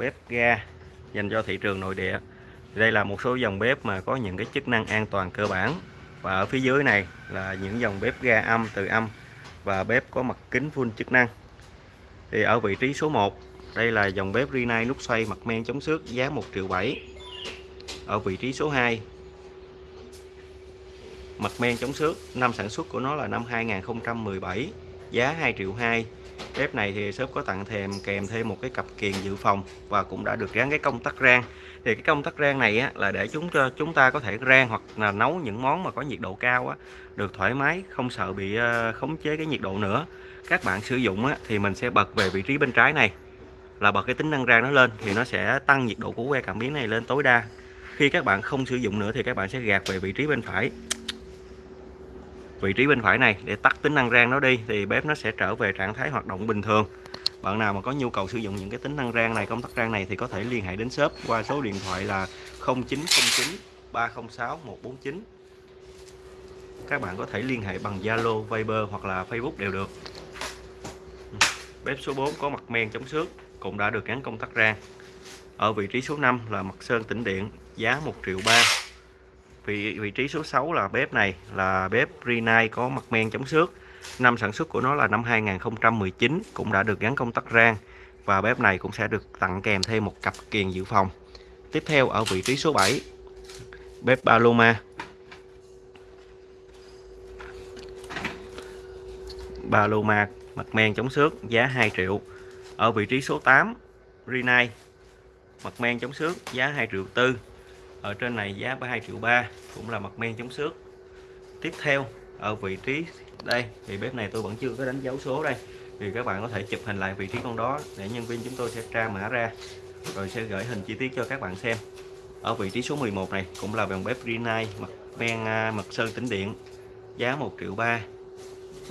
bếp ga dành cho thị trường nội địa. Đây là một số dòng bếp mà có những cái chức năng an toàn cơ bản. Và ở phía dưới này là những dòng bếp ga âm từ âm và bếp có mặt kính full chức năng. Thì ở vị trí số 1 đây là dòng bếp Rinnai nút xoay mặt men chống xước giá 1 triệu 7 ở vị trí số 2 mặt men chống xước, năm sản xuất của nó là năm 2017 giá 2 triệu 2 bếp này thì shop có tặng thêm kèm thêm một cái cặp kiềng dự phòng và cũng đã được gắn cái công tắc rang. Thì cái công tắc rang này á, là để chúng cho chúng ta có thể rang hoặc là nấu những món mà có nhiệt độ cao á, được thoải mái không sợ bị ờ, khống chế cái nhiệt độ nữa. Các bạn sử dụng á, thì mình sẽ bật về vị trí bên trái này. Là bật cái tính năng rang nó lên thì nó sẽ tăng nhiệt độ của que cảm biến này lên tối đa. Khi các bạn không sử dụng nữa thì các bạn sẽ gạt về vị trí bên phải vị trí bên phải này để tắt tính năng rang nó đi thì bếp nó sẽ trở về trạng thái hoạt động bình thường. Bạn nào mà có nhu cầu sử dụng những cái tính năng rang này công tắc rang này thì có thể liên hệ đến shop qua số điện thoại là 0909 306 149 các bạn có thể liên hệ bằng Zalo, Viber hoặc là Facebook đều được. Bếp số 4 có mặt men chống xước cũng đã được gắn công tắc rang. Ở vị trí số 5 là mặt sơn tĩnh điện giá 1 triệu 3 vị vị trí số 6 là bếp này, là bếp Rinnai có mặt men chống xước. Năm sản xuất của nó là năm 2019 cũng đã được gắn công tắc rang và bếp này cũng sẽ được tặng kèm thêm một cặp kiềng dự phòng. Tiếp theo ở vị trí số 7 bếp Paloma. Paloma mặt men chống xước, giá 2 triệu. Ở vị trí số 8 Rinnai mặt men chống xước, giá 2 triệu tư ở trên này giá 2 triệu 3 cũng là mặt men chống xước. Tiếp theo, ở vị trí đây, thì bếp này tôi vẫn chưa có đánh dấu số đây. Thì các bạn có thể chụp hình lại vị trí con đó, để nhân viên chúng tôi sẽ tra mã ra, rồi sẽ gửi hình chi tiết cho các bạn xem. Ở vị trí số 11 này, cũng là dòng bếp Rinnai mặt men à, mặt sơn tĩnh điện, giá 1 triệu 3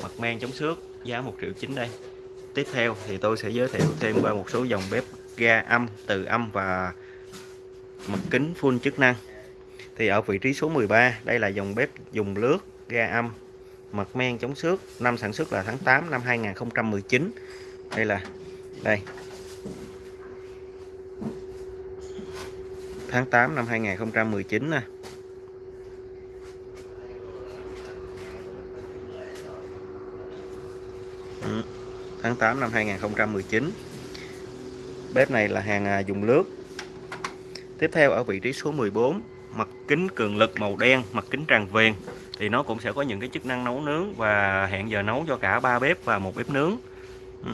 mặt men chống xước, giá 1 triệu 9 đây. Tiếp theo thì tôi sẽ giới thiệu thêm qua một số dòng bếp ga âm, từ âm và mặt kính full chức năng. Thì ở vị trí số 13 đây là dòng bếp dùng lướt ga âm mặt men chống xước năm sản xuất là tháng 8 năm 2019 đây là đây. Tháng 8 năm 2019 nè. Ừ, tháng 8 năm 2019 bếp này là hàng à, dùng lướt tiếp theo ở vị trí số 14 mặt kính cường lực màu đen, mặt kính tràn viền thì nó cũng sẽ có những cái chức năng nấu nướng và hẹn giờ nấu cho cả ba bếp và một bếp nướng. Ừ.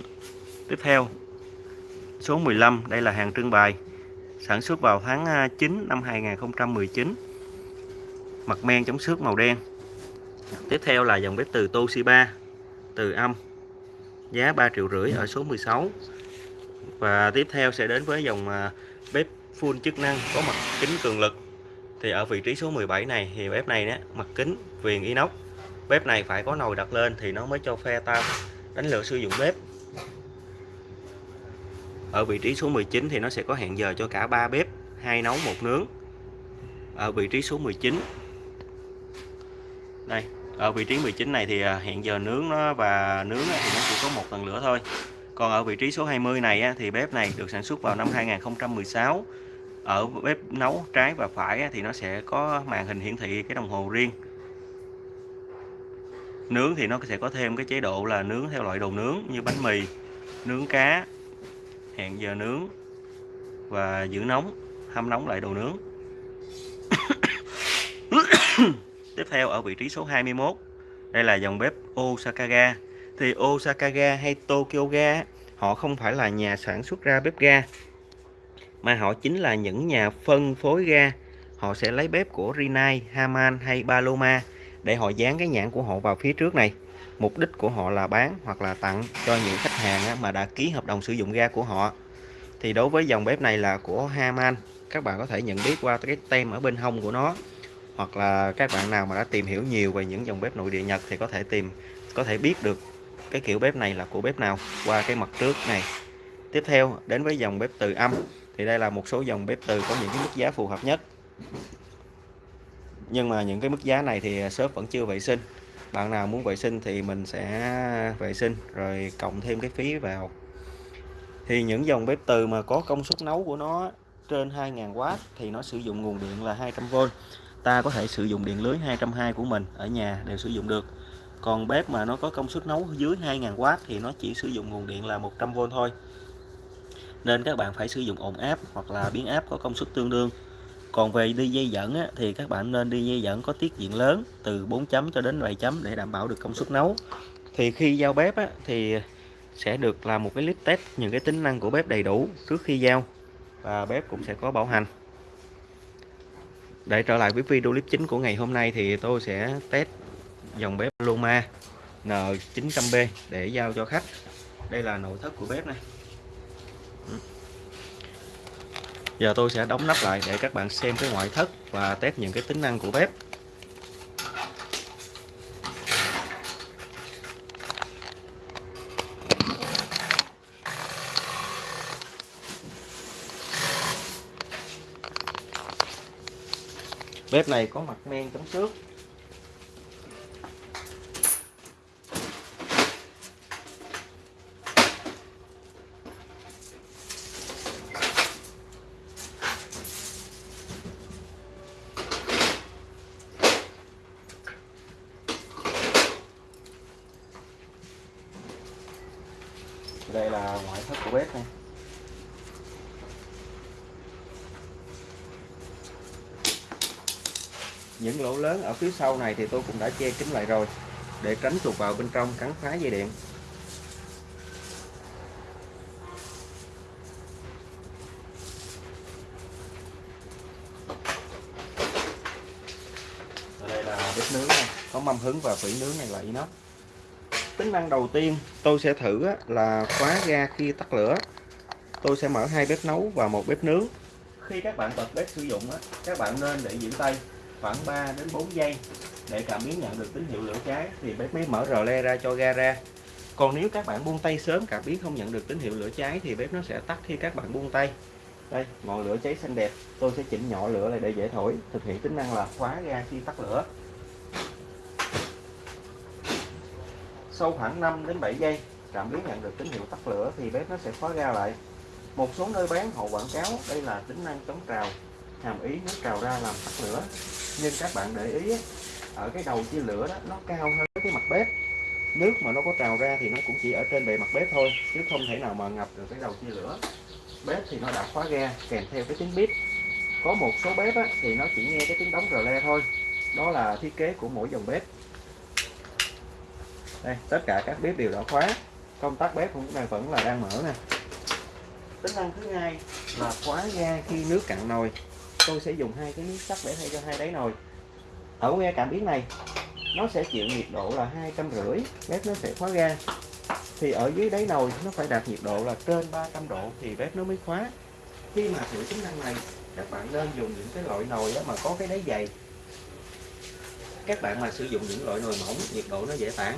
Tiếp theo, số 15 đây là hàng trưng bày, sản xuất vào tháng à, 9 năm 2019 mặt men chống xước màu đen. Tiếp theo là dòng bếp từ Toshiba, từ âm, giá 3 triệu rưỡi ở số 16 và tiếp theo sẽ đến với dòng à, bếp full chức năng, có mặt kính cường lực. Thì ở vị trí số 17 này, thì bếp này đó mặt kính, viền inox. Bếp này phải có nồi đặt lên thì nó mới cho phe ta đánh lửa sử dụng bếp. Ở vị trí số 19 thì nó sẽ có hẹn giờ cho cả ba bếp, hai nấu, một nướng. Ở vị trí số 19 đây, ở vị trí 19 này thì à, hẹn giờ nướng nó và nướng thì nó chỉ có một tầng lửa thôi. Còn ở vị trí số 20 này thì bếp này được sản xuất vào năm 2016 ở bếp nấu trái và phải thì nó sẽ có màn hình hiển thị cái đồng hồ riêng. Nướng thì nó sẽ có thêm cái chế độ là nướng theo loại đồ nướng như bánh mì, nướng cá, hẹn giờ nướng và giữ nóng, hâm nóng lại đồ nướng. Tiếp theo ở vị trí số 21 đây là dòng bếp Osaka ga thì Osaka ga hay Tokyo ga họ không phải là nhà sản xuất ra bếp ga mà họ chính là những nhà phân phối ga. Họ sẽ lấy bếp của Rinnai, Haman hay Paloma để họ dán cái nhãn của họ vào phía trước này. Mục đích của họ là bán hoặc là tặng cho những khách hàng mà đã ký hợp đồng sử dụng ga của họ. Thì đối với dòng bếp này là của Haman. Các bạn có thể nhận biết qua cái tem ở bên hông của nó. Hoặc là các bạn nào mà đã tìm hiểu nhiều về những dòng bếp nội địa Nhật thì có thể tìm có thể biết được cái kiểu bếp này là của bếp nào qua cái mặt trước này. Tiếp theo đến với dòng bếp từ âm thì đây là một số dòng bếp từ có những cái mức giá phù hợp nhất. Nhưng mà những cái mức giá này thì shop vẫn chưa vệ sinh. Bạn nào muốn vệ sinh thì mình sẽ vệ sinh, rồi cộng thêm cái phí vào. Thì những dòng bếp từ mà có công suất nấu của nó trên 2.000W thì nó sử dụng nguồn điện là 200V ta có thể sử dụng điện lưới 220 của mình ở nhà đều sử dụng được. Còn bếp mà nó có công suất nấu dưới 2.000W thì nó chỉ sử dụng nguồn điện là 100V thôi nên các bạn phải sử dụng ổn áp hoặc là biến áp có công suất tương đương. Còn về đi dây dẫn á, thì các bạn nên đi dây dẫn có tiết diện lớn từ 4 chấm cho đến 7 chấm để đảm bảo được công suất nấu. Thì khi giao bếp á, thì sẽ được làm một cái clip test những cái tính năng của bếp đầy đủ trước khi giao và bếp cũng sẽ có bảo hành. Để trở lại với video clip chính của ngày hôm nay thì tôi sẽ test dòng bếp Loma N900B để giao cho khách. Đây là nội thất của bếp này giờ tôi sẽ đóng nắp lại để các bạn xem cái ngoại thất và test những cái tính năng của bếp. Bếp này có mặt men chống xước đây là ngoại thất của bếp này. Những lỗ lớn ở phía sau này thì tôi cũng đã che kín lại rồi, để tránh chuột vào bên trong cắn phá dây điện. Đây là bếp nướng này. Có mâm hứng và vỉ nướng này là inox tính năng đầu tiên tôi sẽ thử là khóa ga khi tắt lửa. Tôi sẽ mở hai bếp nấu và một bếp nướng. Khi các bạn bật bếp sử dụng các bạn nên để giữ tay khoảng 3 đến 4 giây để cảm biến nhận được tín hiệu lửa cháy thì bếp mới mở rờ le ra cho ga ra. Còn nếu các bạn buông tay sớm, cảm biến không nhận được tín hiệu lửa cháy thì bếp nó sẽ tắt khi các bạn buông tay. Đây, ngọn lửa cháy xanh đẹp. Tôi sẽ chỉnh nhỏ lửa lại để dễ thổi. Thực hiện tính năng là khóa ga khi tắt lửa. Sau khoảng 5 đến 7 giây cảm biến nhận được tín hiệu tắt lửa thì bếp nó sẽ khóa ga lại. Một số nơi bán họ quảng cáo đây là tính năng chống trào hàm ý nước trào ra làm tắt lửa. Nhưng các bạn để ý ở cái đầu chia lửa đó nó cao hơn cái mặt bếp. Nước mà nó có trào ra thì nó cũng chỉ ở trên bề mặt bếp thôi chứ không thể nào mà ngập được cái đầu chia lửa. Bếp thì nó đã khóa ga kèm theo cái tiếng bếp có một số bếp á, thì nó chỉ nghe cái tiếng đóng rờ le thôi. Đó là thiết kế của mỗi dòng bếp đây, tất cả các bếp đều đã khóa. Công tắc bếp cũng đang vẫn là đang mở nè. Tính năng thứ hai là khóa ga khi nước cạn nồi. Tôi sẽ dùng hai cái miếng sắt để thay cho hai đáy nồi. Ở que cảm biến này, nó sẽ chịu nhiệt độ là hai trăm rưỡi. Bếp nó sẽ khóa ga. Thì ở dưới đáy nồi, nó phải đạt nhiệt độ là trên 300 độ thì bếp nó mới khóa. Khi mà thử tính năng này, các bạn nên dùng những cái loại nồi đó mà có cái đáy dày. Các bạn mà sử dụng những loại nồi mỏng, nhiệt độ nó dễ tản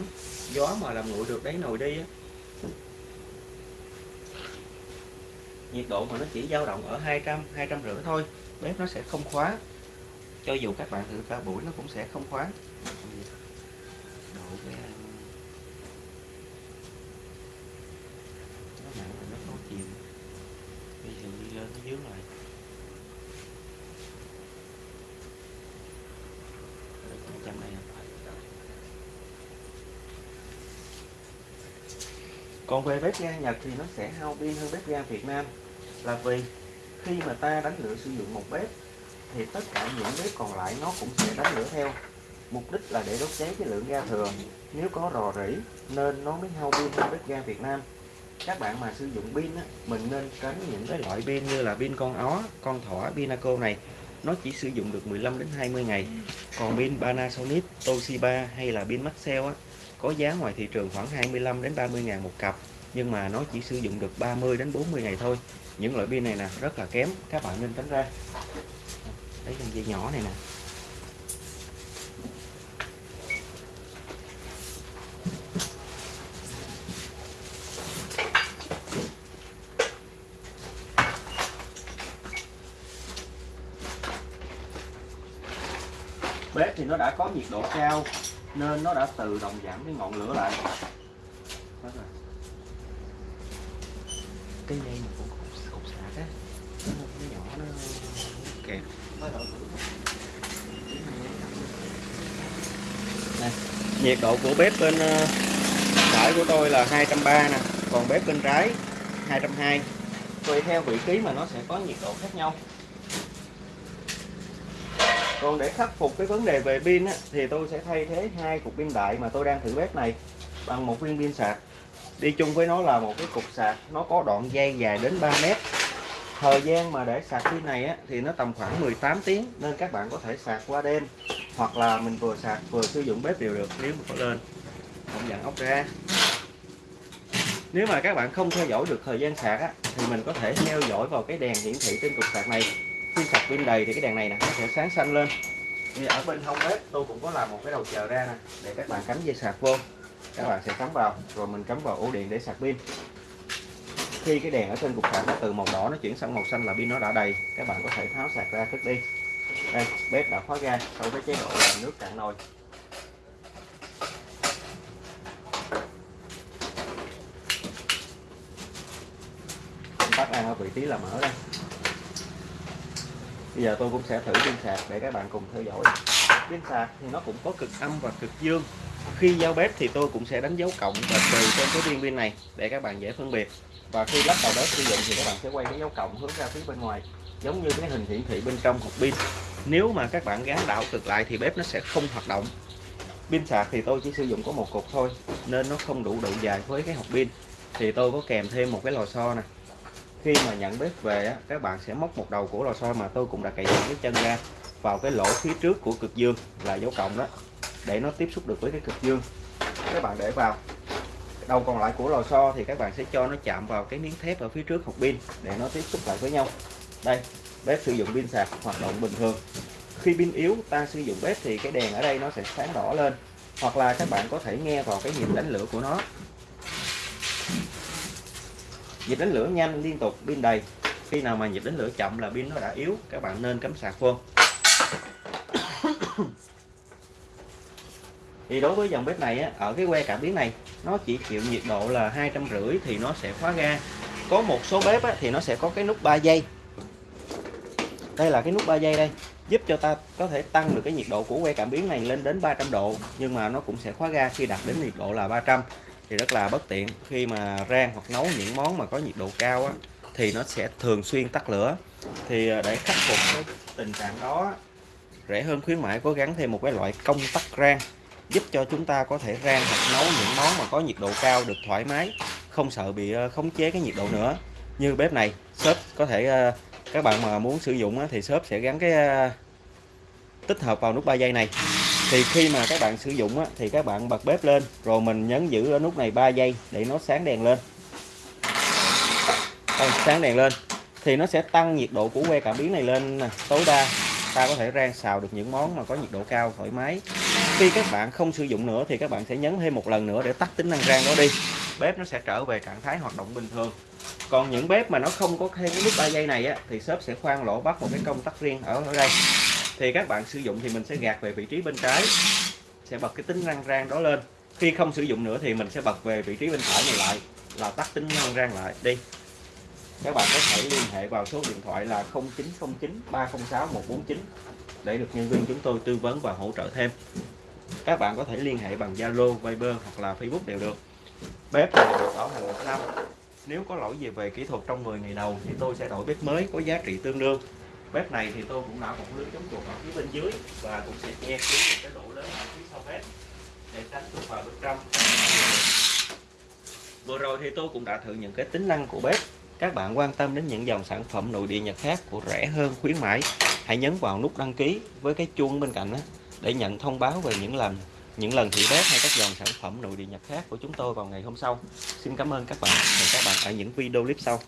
gió mà làm nguội được đáy nồi đi á. Nhiệt độ mà nó chỉ dao động ở 200 200 rưỡi thôi, bếp nó sẽ không khóa. Cho dù các bạn thử cả buổi nó cũng sẽ không khóa. Độ cái nó nặng nó có chìm. Bây giờ đi lên, nó dưới lại trăm này còn về bếp ga Nhật thì nó sẽ hao pin hơn bếp ga Việt Nam. Là vì khi mà ta đánh lửa sử dụng một bếp thì tất cả những bếp còn lại nó cũng sẽ đánh lửa theo. Mục đích là để đốt cháy cái lượng ga thừa nếu có rò rỉ nên nó mới hao pin hơn bếp ga Việt Nam. Các bạn mà sử dụng pin á, mình nên tránh những cái loại pin như là pin con ó con thỏ pinaco này. Nó chỉ sử dụng được 15 đến 20 ngày. Còn pin Panasonic Toshiba hay là pin Maxell á, có giá ngoài thị trường khoảng 25 đến 30 ngàn một cặp, nhưng mà nó chỉ sử dụng được 30 đến 40 ngày thôi. Những loại pin này nè, rất là kém, các bạn nên tránh ra. Lấy con dây nhỏ này nè. Bếp thì nó đã có nhiệt độ cao nên nó đã tự động giảm cái ngọn lửa lại. Cây dây mà cũng cục, cục sạc á. Nó nhỏ nó kẹt. Đây, nhiệt độ của bếp bên ờ, phải của tôi là 230 nè. Còn bếp bên trái 220 tùy theo vị trí mà nó sẽ có nhiệt độ khác nhau còn để khắc phục cái vấn đề về pin á, thì tôi sẽ thay thế hai cục pin đại mà tôi đang thử bếp này bằng một viên pin sạc. Đi chung với nó là một cái cục sạc nó có đoạn dây dài đến 3 mét. Thời gian mà để sạc pin này á, thì nó tầm khoảng 18 tiếng nên các bạn có thể sạc qua đêm. Hoặc là mình vừa sạc vừa sử dụng bếp đều được nếu mà có lên. Không dặn ốc ra. Nếu mà các bạn không theo dõi được thời gian sạc á, thì mình có thể theo dõi vào cái đèn hiển thị trên cục sạc này khi sạc pin đầy thì cái đèn này nè, nó sẽ sáng xanh lên. Thì ở bên hông bếp, tôi cũng có làm một cái đầu chờ ra nè, để các bạn cắm dây sạc vô. Các bạn sẽ cắm vào, rồi mình cắm vào ổ điện để sạc pin. Khi cái đèn ở trên cục sạc nó từ màu đỏ nó chuyển sang màu xanh là pin nó đã đầy, các bạn có thể tháo sạc ra cất đi. Đây, bếp đã khóa ga, sau cái chế độ là nước cạn nồi. Tắt ăn ở vị trí là mở đây bây giờ tôi cũng sẽ thử pin sạc để các bạn cùng theo dõi. Pin sạc thì nó cũng có cực âm và cực dương. Khi giao bếp thì tôi cũng sẽ đánh dấu cộng và trừ trên cái viên pin này để các bạn dễ phân biệt. Và khi lắp vào bếp sử dụng thì các bạn sẽ quay cái dấu cộng hướng ra phía bên ngoài, giống như cái hình hiển thị bên trong hộp pin. Nếu mà các bạn gắn đảo cực lại thì bếp nó sẽ không hoạt động. Pin sạc thì tôi chỉ sử dụng có một cục thôi, nên nó không đủ độ dài với cái hộp pin. Thì tôi có kèm thêm một cái lò xo nè khi mà nhận bếp về á, các bạn sẽ móc một đầu của lò xo mà tôi cũng đã cậy những cái chân ra vào cái lỗ phía trước của cực dương là dấu cộng đó để nó tiếp xúc được với cái cực dương. Các bạn để vào. Đầu còn lại của lò xo thì các bạn sẽ cho nó chạm vào cái miếng thép ở phía trước hộp pin để nó tiếp xúc lại với nhau. Đây bếp sử dụng pin sạc hoạt động bình thường. Khi pin yếu ta sử dụng bếp thì cái đèn ở đây nó sẽ sáng đỏ lên hoặc là các bạn có thể nghe vào cái nhịp đánh lửa của nó nhịp đánh lửa nhanh liên tục pin đầy. Khi nào mà nhịp đánh lửa chậm là pin nó đã yếu các bạn nên cắm sạc phun thì đối với dòng bếp này á, ở cái que cảm biến này nó chỉ chịu nhiệt độ là hai trăm rưỡi thì nó sẽ khóa ga. Có một số bếp á, thì nó sẽ có cái nút 3 giây. Đây là cái nút 3 giây đây giúp cho ta có thể tăng được cái nhiệt độ của que cảm biến này lên đến 300 độ nhưng mà nó cũng sẽ khóa ga khi đạt đến nhiệt độ là 300 thì rất là bất tiện. Khi mà rang hoặc nấu những món mà có nhiệt độ cao á, thì nó sẽ thường xuyên tắt lửa. Thì à, để khắc phục cái tình trạng đó rẻ hơn khuyến mãi cố gắng thêm một cái loại công tắc rang giúp cho chúng ta có thể rang hoặc nấu những món mà có nhiệt độ cao được thoải mái không sợ bị ờ, khống chế cái nhiệt độ nữa. Như bếp này shop có thể ờ, các bạn mà muốn sử dụng thì shop sẽ gắn cái ờ, tích hợp vào nút 3 giây này thì khi mà các bạn sử dụng á, thì các bạn bật bếp lên rồi mình nhấn giữ ở nút này 3 giây để nó sáng đèn lên. Đây, sáng đèn lên. Thì nó sẽ tăng nhiệt độ của que cảm biến này lên tối đa ta có thể rang xào được những món mà có nhiệt độ cao thoải mái. Khi các bạn không sử dụng nữa thì các bạn sẽ nhấn thêm một lần nữa để tắt tính năng rang đó đi. Bếp nó sẽ trở về trạng thái hoạt động bình thường. Còn những bếp mà nó không có thêm cái nút 3 giây này á, thì shop sẽ khoan lỗ bắt một cái công tắc riêng ở ở đây thì các bạn sử dụng thì mình sẽ gạt về vị trí bên trái. Sẽ bật cái tính năng rang đó lên. Khi không sử dụng nữa thì mình sẽ bật về vị trí bên phải này lại là tắt tính năng rang lại. Đi. Các bạn có thể liên hệ vào số điện thoại là 0909 306 149 để được nhân viên chúng tôi tư vấn và hỗ trợ thêm. Các bạn có thể liên hệ bằng Zalo, Viber hoặc là Facebook đều được. Bếp này được bảo hành một năm. Nếu có lỗi gì về kỹ thuật trong 10 ngày đầu thì tôi sẽ đổi bếp mới có giá trị tương đương bếp này thì tôi cũng đã một lưới chống chuột ở phía bên dưới và cũng sẽ che kín một cái lỗ lớn ở phía sau bếp để tránh chuột vào bên trong. Vừa rồi thì tôi cũng đã thử những cái tính năng của bếp. Các bạn quan tâm đến những dòng sản phẩm nội địa nhật khác của rẻ hơn, khuyến mãi, hãy nhấn vào nút đăng ký với cái chuông bên cạnh đó để nhận thông báo về những lần những lần thử bếp hay các dòng sản phẩm nội địa nhật khác của chúng tôi vào ngày hôm sau. Xin cảm ơn các bạn. Và các bạn ở những video clip sau.